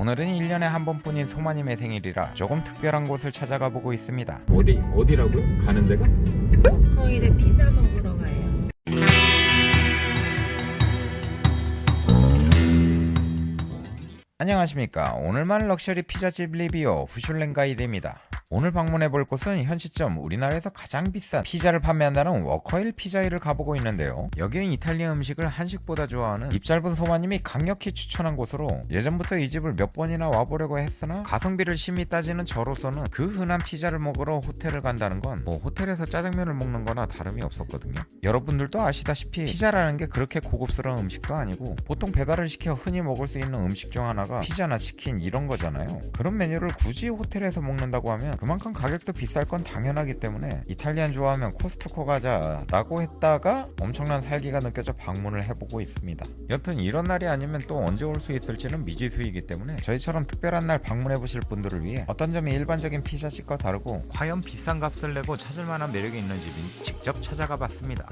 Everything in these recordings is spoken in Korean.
오늘은 1년에 한 번뿐인 소마님의 생일이라 조금 특별한 곳을 찾아가 보고 있습니다 어디 어디라고요? 가는 데가? 워커힐에 피자 먹으러 가요. 안녕하십니까 오늘만 럭셔리 피자집 reviewer 후슐랭 가이드입니다 오늘 방문해 볼 곳은 현 시점 우리나라에서 가장 비싼 피자를 판매한다는 워커힐 피자힐을 가보고 있는데요. 여기는 이탈리아 음식을 한식보다 좋아하는 입 짧은 소마님이 강력히 추천한 곳으로 예전부터 이 집을 몇 번이나 와보려고 했으나 가성비를 심히 따지는 저로서는 그 흔한 피자를 먹으러 호텔을 간다는 건 뭐 호텔에서 짜장면을 먹는 거나 다름이 없었거든요. 여러분들도 아시다시피 피자라는 게 그렇게 고급스러운 음식도 아니고 보통 배달을 시켜 흔히 먹을 수 있는 음식 중 하나가 피자나 치킨 이런 거잖아요. 그런 메뉴를 굳이 호텔에서 먹는다고 하면 그만큼 가격도 비쌀 건 당연하기 때문에 이탈리안 좋아하면 코스트코 가자 라고 했다가 엄청난 살기가 느껴져 방문을 해보고 있습니다 여튼 이런 날이 아니면 또 언제 올 수 있을지는 미지수이기 때문에 저희처럼 특별한 날 방문해 보실 분들을 위해 어떤 점이 일반적인 피자집과 다르고 과연 비싼 값을 내고 찾을 만한 매력이 있는 집인지 직접 찾아가 봤습니다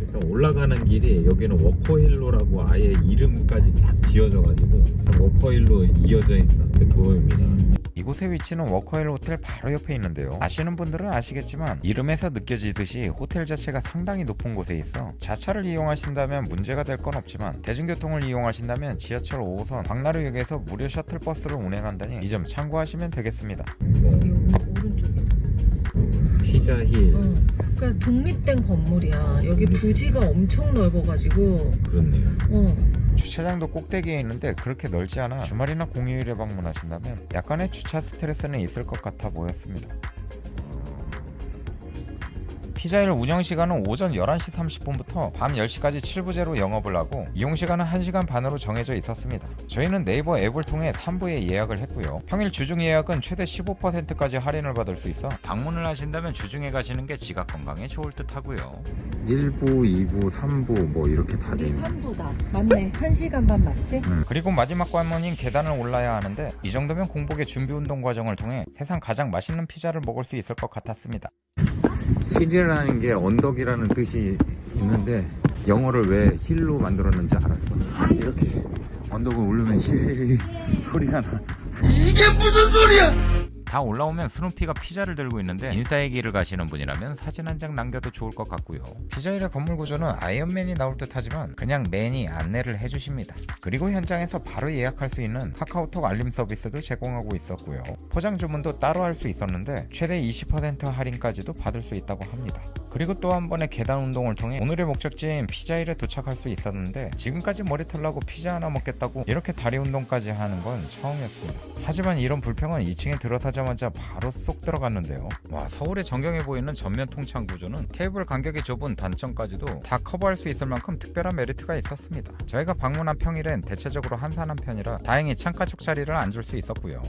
일단 올라가는 길이 여기는 워커힐로라고 아예 이름까지 다 지어져 가지고 워커힐로 이어져 있는 그 도로입니다. 이곳의 위치는 워커힐 호텔 바로 옆에 있는데요 아시는 분들은 아시겠지만 이름에서 느껴지듯이 호텔 자체가 상당히 높은 곳에 있어 자차를 이용하신다면 문제가 될 건 없지만 대중교통을 이용하신다면 지하철 5호선 광나루역에서 무료 셔틀버스를 운행한다니 이 점 참고하시면 되겠습니다 여기 오- 오른쪽에. 피자힐 어. 그러니까 독립된 건물이야. 여기 부지가 엄청 넓어가지고. 그렇네요. 어. 주차장도 꼭대기에 있는데 그렇게 넓지 않아 주말이나 공휴일에 방문하신다면 약간의 주차 스트레스는 있을 것 같아 보였습니다 피자일 운영 시간은 오전 11시 30분부터 밤 10시까지 7부제로 영업을 하고 이용시간은 1시간 반으로 정해져 있었습니다. 저희는 네이버 앱을 통해 3부에 예약을 했고요. 평일 주중 예약은 최대 15%까지 할인을 받을 수 있어 방문을 하신다면 주중에 가시는 게 지각 건강에 좋을 듯 하고요. 1부, 2부, 3부 뭐 이렇게 다 우리 되네. 3부다. 맞네. 1시간 반 맞지? 음, 그리고 마지막 관문인 계단을 올라야 하는데 이 정도면 공복의 준비 운동 과정을 통해 세상 가장 맛있는 피자를 먹을 수 있을 것 같았습니다. hill이라는 게 언덕이라는 뜻이 있는데 영어를 왜 hill로 만들었는지 알았어. 이렇게 언덕을 오르면 hill 소리가 나. 다 올라오면 스누피가 피자를 들고 있는데 인싸의 길을 가시는 분이라면 사진 한 장 남겨도 좋을 것 같고요. 피자힐의 건물 구조는 아이언맨이 나올 듯 하지만 그냥 man이 안내를 해주십니다. 그리고 현장에서 바로 예약할 수 있는 카카오톡 알림 서비스도 제공하고 있었고요. 포장 주문도 따로 할 수 있었는데 최대 20% 할인까지도 받을 수 있다고 합니다. 그리고 또 한 번의 계단 운동을 통해 오늘의 목적지인 피자힐에 도착할 수 있었는데 지금까지 머리털 나고 피자 하나 먹겠다고 이렇게 다리 운동까지 하는 건 처음이었습니다. 하지만 이런 불평은 2층에 들어서자마자 바로 쏙 들어갔는데요. 와 서울의 정경이 보이는 전면 통창 구조는 테이블 간격이 좁은 단점까지도 다 커버할 수 있을 만큼 특별한 메리트가 있었습니다. 저희가 방문한 평일엔 대체적으로 한산한 편이라 다행히 창가 쪽 자리를 앉을 수 있었고요.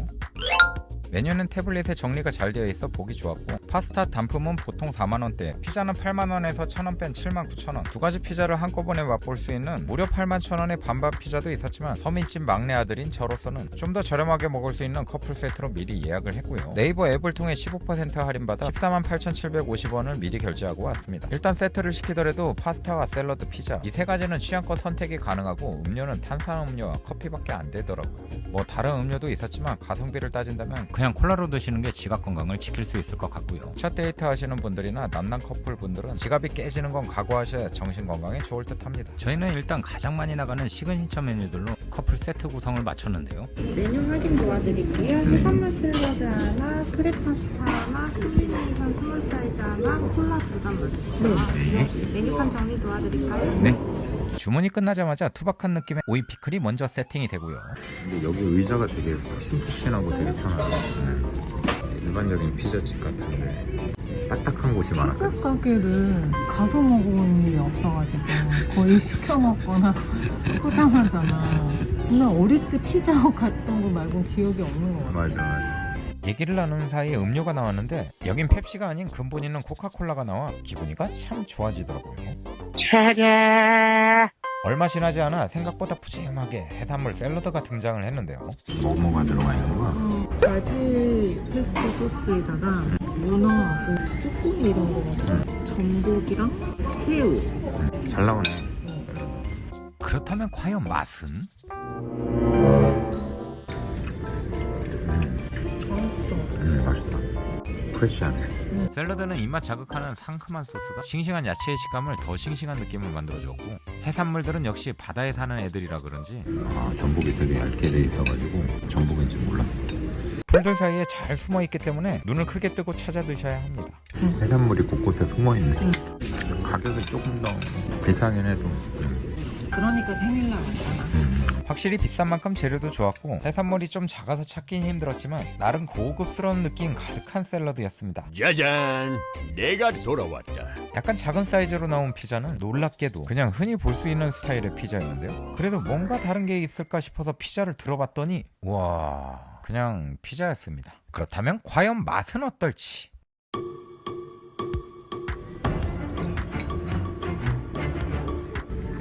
메뉴는 태블릿에 정리가 잘 되어 있어 보기 좋았고 파스타 단품은 보통 4만원대 피자는 8만원에서 1000원 뺀 79,000원. 두 가지 피자를 한꺼번에 맛볼 수 있는 무려 81,000원의 반반 피자도 있었지만 서민집 막내 아들인 저로서는 좀 더 저렴하게 먹을 수 있는 커플 세트로 미리 예약을 했고요. 네이버 앱을 통해 15% 할인받아 148,750원을 미리 결제하고 왔습니다. 일단 세트를 시키더라도 파스타와 샐러드 피자 이 세 가지는 취향껏 선택이 가능하고 음료는 탄산음료와 커피밖에 안 되더라고요. 뭐 다른 음료도 있었지만 가성비를 따진다면 그냥 콜라로 드시는 게 지갑 건강을 지킬 수 있을 것 같고요. 첫 데이트 하시는 분들이나 남남 커플 분들은 지갑이 깨지는 건 각오하셔야 정신 건강에 좋을 듯 합니다. 저희는 일단 가장 많이 나가는 시그니처 메뉴들로 커플 세트 구성을 마쳤는데요. 메뉴 확인 도와드릴게요. 해산물 샐러드 하나, crab 파스타 하나, 콤비네이션 small 사이즈 하나, 콜라 두잔 넣어주시고요. 네. 메뉴판 정리 도와드릴까요? 네. 주문이 끝나자마자 투박한 느낌의 오이 피클이 먼저 세팅이 되고요. 근데 여기 의자가 되게 푹신푹신하고 되게 편하네. 네. 일반적인 피자집 같은데 딱딱한 곳이 많아. 피자 가게를 가서 먹어본 일이 없어가지고 거의 시켜 먹거나 포장하잖아. 정말 어릴 때 피자헛 갔던 거 말고 기억이 없는 것 같아. 맞아 맞아. 얘기를 나누는 사이에 음료가 나왔는데 여긴 펩시가 아닌 근본 있는 코카콜라가 나와 기분이가 참 좋아지더라고요. 얼마 지나지 않아 생각보다 푸짐하게 해산물 샐러드가 등장을 했는데요. 뭐뭐가 들어가 있는 거야? 어, 바질 페스토 소스에다가 문어하고 쭈꾸미 이런 거 같아. 전복이랑 새우. 잘 나오네. 그렇다면 과연 맛은? 프레시하네. 샐러드는 입맛 자극하는 상큼한 소스가 싱싱한 야채의 식감을 더 싱싱한 느낌을 만들어줬고 해산물들은 역시 바다에 사는 애들이라 그런지 아, 전복이 되게 얇게 돼 있어가지고 전복인지 몰랐어. 풀들 사이에 잘 숨어 있기 때문에 눈을 크게 뜨고 찾아 드셔야 합니다. 해산물이 곳곳에 숨어 있네. 가격이 조금 더 비싸긴 해도. 음, 그러니까 생일날 왔잖아. 음. 확실히 비싼 만큼 재료도 좋았고 해산물이 좀 작아서 찾긴 힘들었지만 나름 고급스러운 느낌 가득한 샐러드였습니다. 짜잔 내가 돌아왔다 약간 작은 사이즈로 나온 피자는 놀랍게도 그냥 흔히 볼 수 있는 스타일의 피자였는데요. 그래도 뭔가 다른 게 있을까 싶어서 피자를 들어봤더니 와 그냥 피자였습니다. 그렇다면 과연 맛은 어떨지?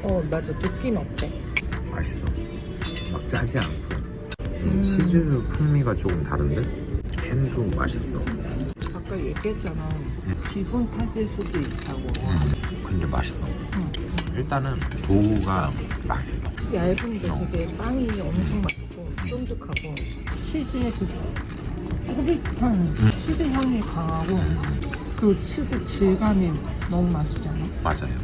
어 맞아 느낌 어때? 맛있어. 막 짜지 않고. 이 치즈 풍미가 조금 다른데? 햄도 맛있어. 아까 얘기했잖아. 기분 찾을 수도 있다고. 음, 근데 맛있어. 일단은 도우가 맛있어. 얇은데 되게 빵이 엄청 맛있고 쫀득하고 치즈의 그 꼬릿한 치즈 향이 강하고 그 치즈 질감이 너무 맛있잖아. 맞아요.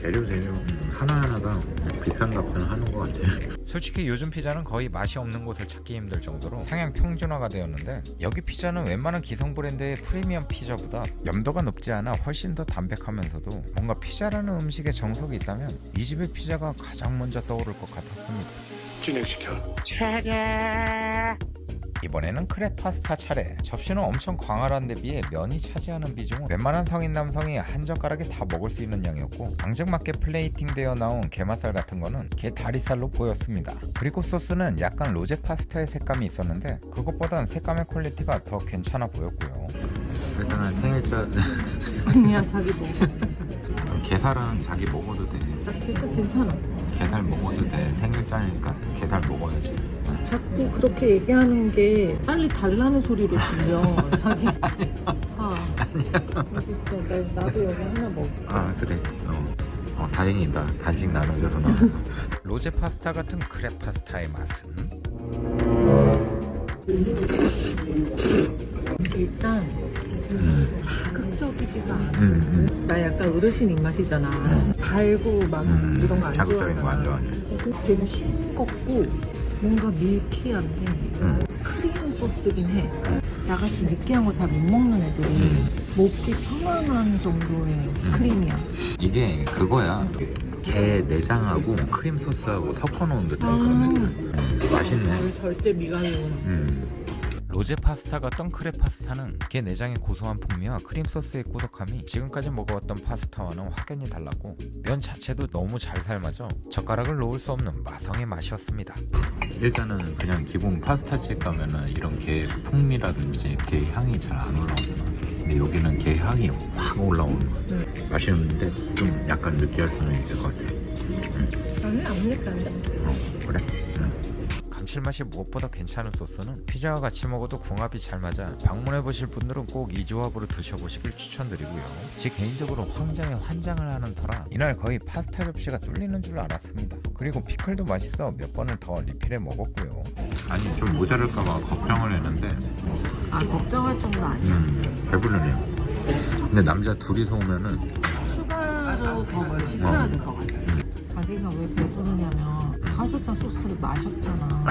재료 재료 하나하나가 비싼 값은 하는 것 같아요. 솔직히 요즘 피자는 거의 맛이 없는 곳을 찾기 힘들 정도로 상향 평준화가 되었는데 여기 피자는 웬만한 기성 브랜드의 프리미엄 피자보다 염도가 높지 않아 훨씬 더 담백하면서도 뭔가 피자라는 음식에 정석이 있다면 이 집의 피자가 가장 먼저 떠오를 것 같았습니다. 진행시켜 이번에는 crab 파스타 차례 접시는 엄청 광활한 데 비해 면이 차지하는 비중은 웬만한 성인 남성이 한 젓가락에 다 먹을 수 있는 양이었고 앙증맞게 플레이팅 되어 나온 게맛살 같은 거는 게 다리살로 보였습니다 그리고 소스는 약간 로제 파스타의 색감이 있었는데 그것보단 색감의 퀄리티가 더 괜찮아 보였고요 일단은 생일자 아니야 자기 먹어. 게살은 자기 먹어도 돼. 나 괜찮아. 게살 먹어도 돼. 생일자니까 게살 먹어야지. 자꾸 그렇게 얘기하는 게 빨리 달라는 소리로 들려. 자기. 자. 여기 있어. 나, 나도 여기 하나 먹어. 아 그래. 어, 어 다행이다. 간식 나눠줘서 나. 로제 파스타 같은 크랩 파스타의 맛은 일단 음, 자극적이지가 않아. 음, 음. 나 약간 어르신 입맛이잖아. 달고 막 음, 이런 거 안 자극적인 거 안. 좋아하네. 되게 싱겁고 뭔가 milky한데 음. 크림 소스긴 해. 나같이 느끼한 거 잘 못 먹는 애들이 먹기 편안한 정도의 크림이야. 이게 그거야. 게 내장하고 크림 소스하고 섞어놓은 듯한 그런 느낌. 음, 맛있네. 절대 미각이구나. 음, 로제 파스타 같던 crab 파스타는 게 내장의 고소한 풍미와 크림 소스의 꾸덕함이 지금까지 먹어왔던 파스타와는 확연히 달랐고 면 자체도 너무 잘 삶아져 젓가락을 놓을 수 없는 마성의 맛이었습니다. 일단은 그냥 기본 파스타집 가면은 이런 게 풍미라든지 게 향이 잘 안 올라오잖아. 근데 여기는 게 향이 확 올라오는 거야. 맛있는데 좀 약간 느끼할 수는 있을 것 같아. 나는 안 느끼한데. 어, 그래? 응. 감칠맛이 무엇보다 괜찮은 소스는 피자와 같이 먹어도 궁합이 잘 맞아 방문해보실 분들은 꼭 이 조합으로 드셔보시길 추천드리고요. 제 개인적으로 황장에 환장을 하는 터라 이날 거의 파스타 접시가 뚫리는 줄 알았습니다. 그리고 피클도 맛있어 몇 번을 더 리필해 먹었고요. 아니 좀 모자랄까봐 걱정을 했는데 아 걱정할 정도 아니야. 음, 배부르네요. 근데 남자 둘이서 오면은 추가로 더 뭘 시켜야 될 것 같아. 자기가 왜 배부르냐면 파스타 소스를 마셨잖아.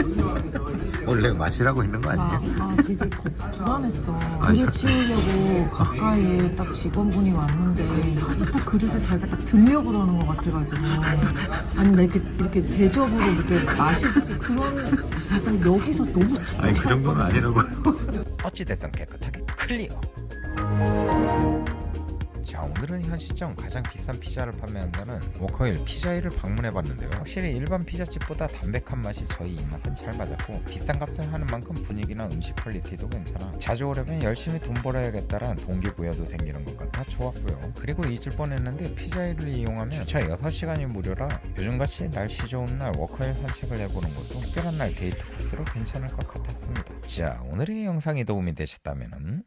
원래 마시라고 있는 거 나, 아니에요? 나 되게 겁- 불안했어. 그릇 치우려고 가까이에 딱 직원분이 왔는데 파스타 그릇을 자기가 딱 들려고 그러는 것 같아가지고 아니 나 이렇게, 이렇게 대접으로 이렇게 마시듯이 그런 아니, 여기서 너무 아니 그 정도는 아니라고요. 어찌됐든 깨끗하게 clear. 자 오늘은 현 시점 가장 비싼 피자를 판매한다는 워커힐 피자힐을 방문해봤는데요. 확실히 일반 피자집보다 담백한 맛이 저희 입맛은 잘 맞았고 비싼 값을 하는 만큼 분위기나 음식 퀄리티도 괜찮아 자주 오려면 열심히 돈 벌어야겠다란 동기부여도 생기는 것 같아 좋았고요. 그리고 잊을 뻔했는데 피자힐을 이용하면 주차 6시간이 무료라 요즘같이 날씨 좋은 날 워커힐 산책을 해보는 것도 특별한 날 데이트 코스로 괜찮을 것 같았습니다. 자 오늘의 영상이 도움이 되셨다면